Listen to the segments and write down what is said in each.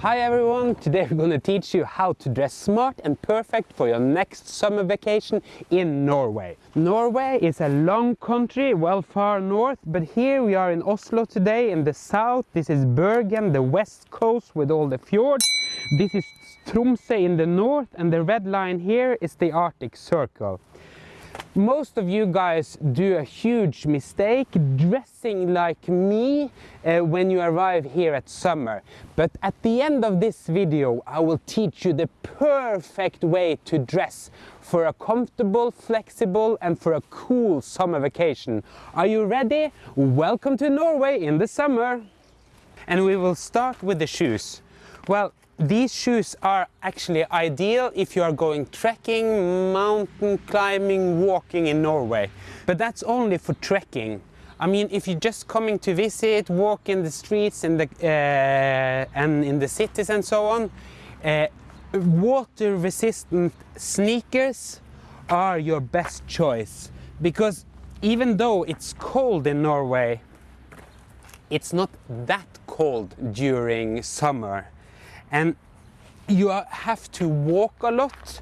Hi everyone, today we're going to teach you how to dress smart and perfect for your next summer vacation in Norway. Norway is a long country, well far north, but here we are in Oslo today in the south. This is Bergen, the west coast with all the fjords. This is Tromsø in the north and the red line here is the Arctic Circle. Most of you guys do a huge mistake dressing like me uh, when you arrive here at summer. But at the end of this video I will teach you the perfect way to dress for a comfortable, flexible and for a cool summer vacation. Are you ready? Welcome to Norway in the summer! And we will start with the shoes. Well, these shoes are actually ideal if you are going trekking, mountain climbing, walking in Norway. But that's only for trekking. I mean, if you're just coming to visit, walk in the streets in the, uh, and in the cities and so on, uh, water resistant sneakers are your best choice. Because even though it's cold in Norway, it's not that cold during summer and you have to walk a lot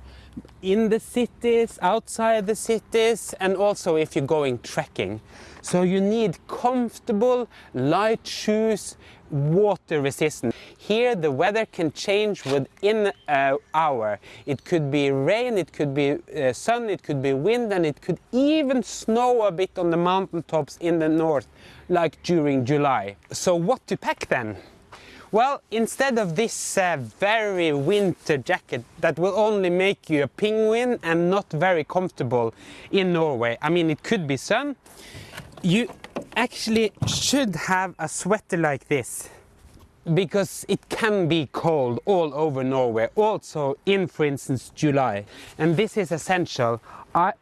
in the cities, outside the cities, and also if you're going trekking. So you need comfortable, light shoes, water resistant. Here the weather can change within an hour. It could be rain, it could be uh, sun, it could be wind, and it could even snow a bit on the mountaintops in the north, like during July. So what to pack then? Well, instead of this uh, very winter jacket that will only make you a penguin and not very comfortable in Norway, I mean it could be sun, you actually should have a sweater like this because it can be cold all over Norway, also in, for instance, July. And this is essential. a,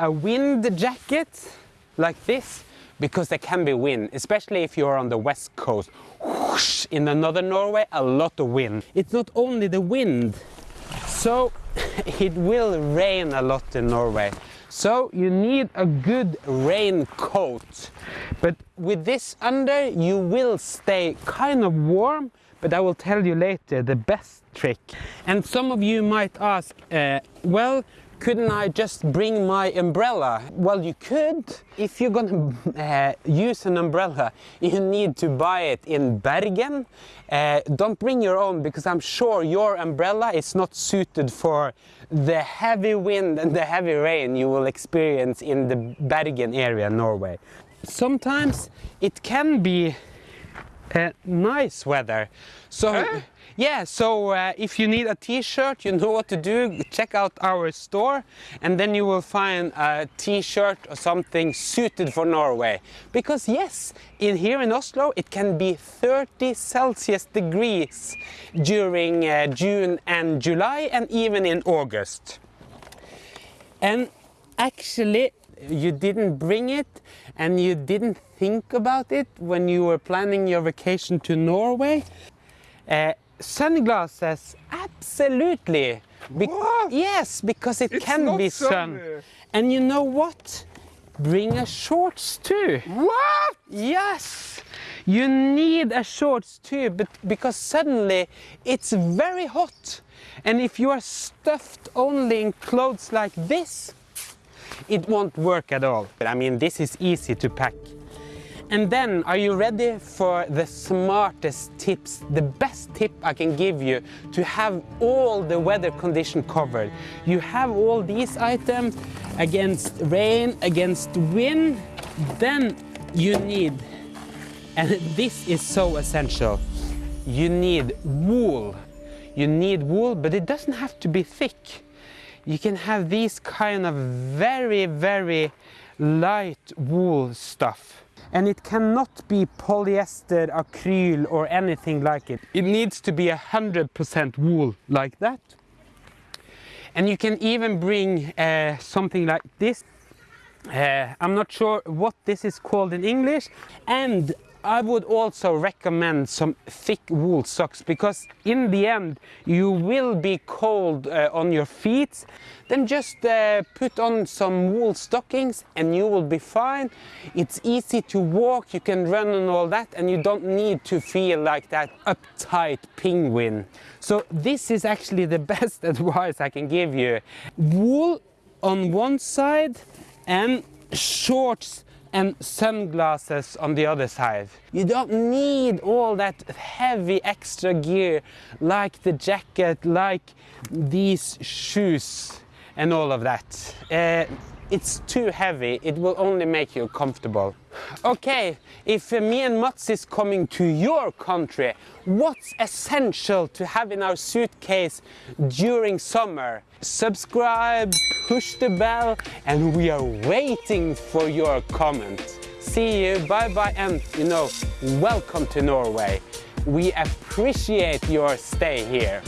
a wind jacket like this, because there can be wind, especially if you're on the west coast whoosh, in the northern Norway, a lot of wind. It's not only the wind, so it will rain a lot in Norway. So you need a good raincoat. But with this under, you will stay kind of warm, but I will tell you later the best trick. And some of you might ask, uh, well, couldn't I just bring my umbrella? Well, you could. If you're gonna uh, use an umbrella, you need to buy it in Bergen. Uh, don't bring your own because I'm sure your umbrella is not suited for the heavy wind and the heavy rain you will experience in the Bergen area, Norway. Sometimes it can be uh, nice weather. So. Huh? Yeah, so uh, if you need a t-shirt, you know what to do. Check out our store and then you will find a t-shirt or something suited for Norway. Because yes, in here in Oslo it can be 30 Celsius degrees during uh, June and July and even in August. And actually you didn't bring it and you didn't think about it when you were planning your vacation to Norway. Uh, Sunglasses, absolutely. Be what? Yes, because it it's can be sun. And you know what? Bring a shorts too. What? Yes. You need a shorts too, but because suddenly it's very hot. And if you are stuffed only in clothes like this, it won't work at all. But I mean, this is easy to pack. And then, are you ready for the smartest tips, the best tip I can give you to have all the weather condition covered? You have all these items against rain, against wind, then you need, and this is so essential, you need wool. You need wool, but it doesn't have to be thick. You can have these kind of very, very light wool stuff and it cannot be polyester, acryl or anything like it. It needs to be a hundred percent wool like that. And you can even bring uh, something like this. Uh, I'm not sure what this is called in English. And I would also recommend some thick wool socks because in the end you will be cold uh, on your feet. Then just uh, put on some wool stockings and you will be fine. It's easy to walk, you can run and all that and you don't need to feel like that uptight penguin. So this is actually the best advice I can give you. Wool on one side and shorts and sunglasses on the other side. You don't need all that heavy extra gear like the jacket, like these shoes and all of that. Uh, it's too heavy, it will only make you comfortable. Okay, if uh, me and Mats is coming to your country, what's essential to have in our suitcase during summer? Subscribe, push the bell, and we are waiting for your comment. See you, bye bye, and you know, welcome to Norway. We appreciate your stay here.